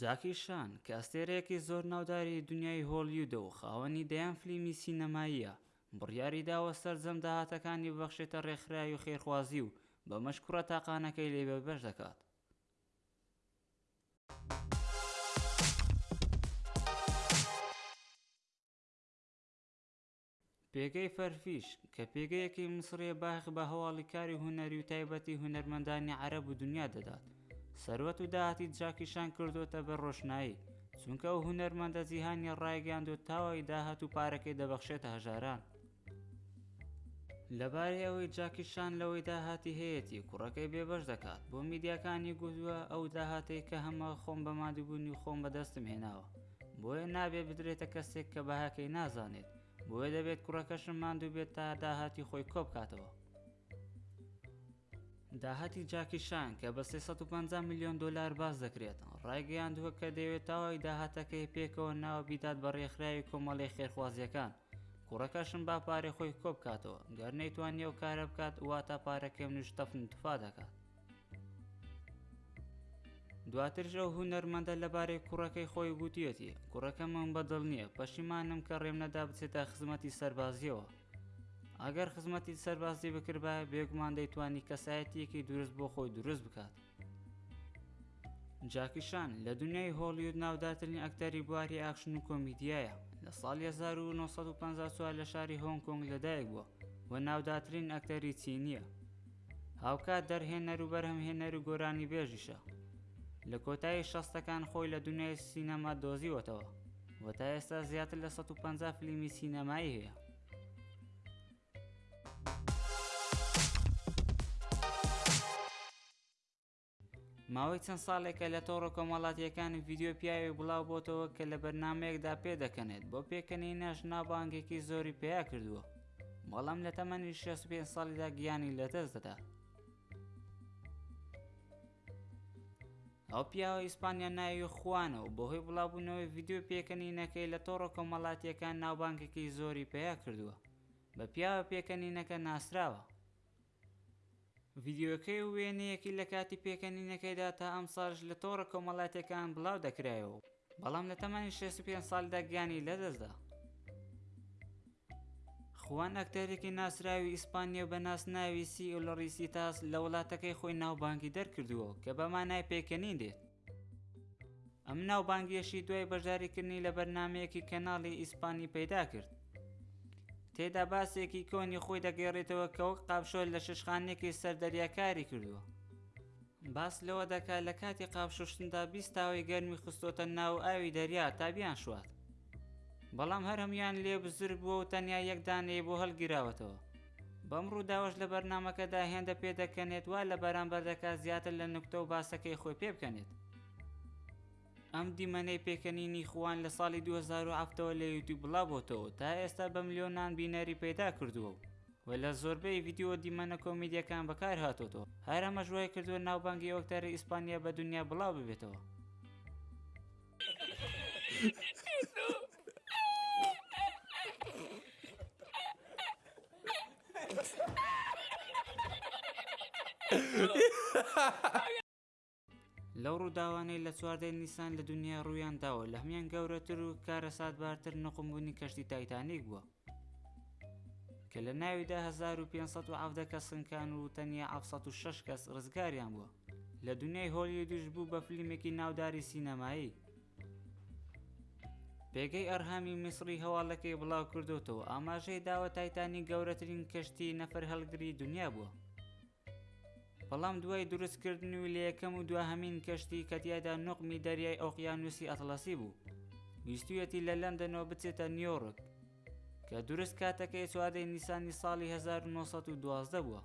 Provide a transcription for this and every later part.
جاکی شان، کە ئەستێرەیەکی زۆر ناوداری دونیای هۆلیودە و خاوەنی دەیان فلیمی سینەماییە، بڕیاریداوە سەرجەم داهاتەکانی ببەخشێتە ڕێکخراوی خێرخوازی و بەمەش کوڕە تاقانەکەی لێ بێبەش دەکات. پێگەی فەرفیش، کە پێگەیەکی میسڕییە باخی بە هەواڵی کاری هونەری و تایبەتی هونەرمەندانی عەرەب و دنیا دەدات، سەروەت و داهاتی جاکی شان کردۆتە بەر ڕۆشنایی، چونکە ئەو هونەرمەندە جیهانییە ڕایگەیاندووە تاوەی داهات و پارەکەی دەبەخشێتە هەژاران. لەبارەی ئەوەی جاکی شان لەوەی داهاتی هەیەتی کوڕەکەی بێبەش دەکات، بۆ میدیاکانی گوتووە، ئەو داهاتەی کە هەمە خۆم بە ماندووبوونی خۆم بەدەستم هێناوە، بۆیە نابێت بدرێتە کەسێک کە بەهاکەی نازانێت بۆیە دەبێت کوڕەکەشم ماندوو بێت تا داهاتی خۆی کۆبکاتەوە داهاتی جاکیشان کە بە 350 میلیۆن دلار باز دەکرێت ڕایگەیاندووە کە دەوێت تاوای داهاتەکەی پێکەوە ناوە بیدات بە ڕێکخراوی کۆمەڵی خێرخوازیەکان کوڕەکەشم با پارێ خۆی کۆبکاتەوە گەر نەیتوانیەوە کارە بکات وا تا پارەکەم نوش تەفن تفا دەکات دواترش ئەو هونەرمەندە لەبارەی کوڕەکەی خۆی گوتویەتی، کوڕەکەمم بەدڵ نییە، پەشیمانم کە ڕێم نەدا بچێتە خزمەتی سەربازییەوە. ئەگەر خزمەتی سەربازی بکردبایە بێگومان دەیتوانی کەسایەتییەکی دروست بۆ خۆی دروست بکات. جاکی شان لە دنیای هۆڵیود ناودارترین ئەکتەری بواری ئاکشن و کۆمیدیایە لە ساڵی 1954 لە شاری هۆنگ کۆنگ لەدایک بووە و ناودارترین ئەکتەری چینییە. هاوکات دەرهێنەر و بەرهەمهێنەر و گۆرانیبێژیشە. لە کۆتایی شەستەکان خۆی لە دونیای سینەما دۆزیوەتەوە و تا ئێستا زیاتر لە سەد و پەنجا فلیمی سینەمایی هەیە. ماوەی چەند ساڵێکە لە تۆڕە کۆمەڵاتیەکان ڤیددیو پیاوێک بڵاو بۆتەوە کە لە بەرنمەیەکدا پێدەکەنێت بۆ پێکەنینەش ناوبانگێکی زۆری پیا کردووە بەڵام لە تەمەنی 65 ساڵیدا گیانی لەدەست دەدات ئەو پیاوە ئیسپانیا ناوی خوانە و بەهۆی بڵاوبوونەوەی ڤیددیو پێکەنینەکەی لە تۆڕە کۆمەڵاتیەکان ناوبانگێکی زۆری پیا کردووە بە پیاوە پێکەنینەکە ناسراوە ڤیدیۆکەی و وێنەیەکی لە کاتی پێکەنینەکەیدا تا ئەمساڵیش لە تۆڕە کۆمەڵاتیەکان بڵاو دەکرایەوە و بەڵام لە تەمەنی شەست و پێنج ساڵیدا گیانی لەدەستدا. خوان ئەکتەرێکی ناسراوی ئیسپانییە و بە ناسناوی سی ئیلڕیسیتاس لە وڵاتەکەی خۆی ناوبانگی دەرکردووە کە بە مانای پێکەنین دێت، ئەم ناوبانگیەشی دوای بەشداریکردنی لە بەرنامەیەکی کەناڵی ئیسپانی پەیداکرد تێدا باسێکی کۆنی خۆی دەگەێڕێتەوە کە وەک قاپشۆر لە ششخانێکی سەر دەریا کاری کردووە باس لەوە دەکا لە کاتی قاپشوشتندا بیستاوی گەرمی خستۆتە ناو ئاوی دەریا تا بیان شوات بەڵام هەرمیان لێ بزر بووە و تەنیا یەکدانەیە بۆ هەڵگیراوەتەوە بەم ڕووداوەش لە بەرنامەکەدا هێندە پێ دەکەنێت وا لە بەرامبەر دەکات زیاتر لە نوکتە و باسەکەی خۆی پێ بکەنێت. ئەم دیمەنەی پێکەنینی خوان لە ساڵی 2007ەوە لە یوتیوب بڵاوبۆتەوە تا ئێستا بە ملیۆنان بینەری پەیدا کردووە و و لە زۆربەی ڤیدیۆ دیمەنە کۆمیدیەکان بەکار هاتۆتەوە هەر ئەمەش وای کردووە ناوبانگی ئەو ئەکتەرە ئیسپانیە بە دنیا بڵاو ببێتەوە لەو ڕووداوانەی لە چواردەی نیسان لە دنیا ڕوویان داوە لە هەمیان گەورەتر و کارەساتبارتر نقمبوونی کەشتی تایتانیک بووە کە لە ناویدا هەزار و پێنج سەد و حەڤدە کەسن کان و تەنیا حەڤد سەد و شەش کەس ڕزگاریان بووە. لە دونیای هۆلیودیش بوو بە فلیمێکی ناوداری سینەمایی. پێگەی ئەرهامی میسڕی هەواڵەکەی بڵاوکردۆتەوە ئاماژەی داوە تایتانی گەورەترین کەشتی نەفرهەڵگری دنیا بووە. بەڵام دوای دروست کردنوی لە یەکەم و دواهەمین کەشتی کە تیایدا نوقمی دەریای ئۆقیانوسی ئەتڵەسی بوو ویستویەتی لە لەندەنەوە بچێتە نیۆڕک کە دروست کاتەکەی چواردە نیسانی ساڵی هەزار و نۆ سەد و دوازدە بووە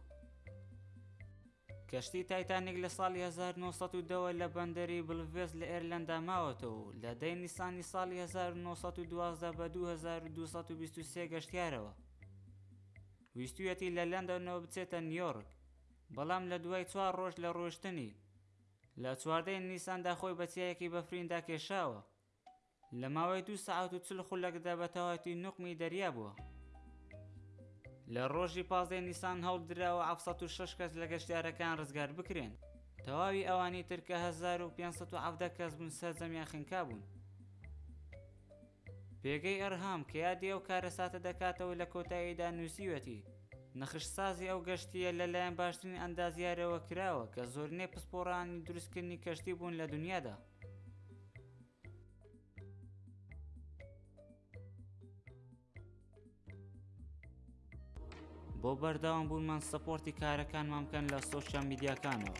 کەشتی تایتانیک لە ساڵی هەزار و نۆ سەد و دەوە لە بەندەری بلڤێست لە ئێرلەندا ماوەتەوە و لە دەی نیسانی ساڵی هەزار و نۆ سەد و دوازدە بە دوو هەزار و دوو سەد و بیست و سێ گەشتیارەوە ویستویەتی لە لەندەنەوە بچێتە نیۆرک، بەڵام لە دوای چوار ڕۆژ لە ڕۆیشتنی، لە چواردە ی نیساندا خۆی بە چیایەکی بەفریندا کێشاوە، لە ماوەی دوو سەعات و چل خولەکدا بە تەواوەتی نوقمی دەریا بووە. لە ڕۆژی پازدە ی نیسان هەوڵدراوە حەفت سەد و شەش کەس لە گەشتیارەکان ڕزگار بکرێن، تەواوی ئەوانی تر کە هەزار و پێنج سەد و حەڤدە کەس بوون سەرجەمیان خنکابوون. پێگەی ئەرهام کە یادی ئەو کارەساتە دەکاتەوە لە کۆتاییدا نووسیوەتی، نەخشسازی ئەو گەشتییە لە لایەن باشترین ئەندازیارەوە کراوە کە زۆرینەی پسپۆڕانی دروستکردنی کەشتی بوون لە دونیادا. بۆ بەردەوام بوونمان سپۆرتی کارەکانمان بکەن لە سۆشیا میدیاکانەوە.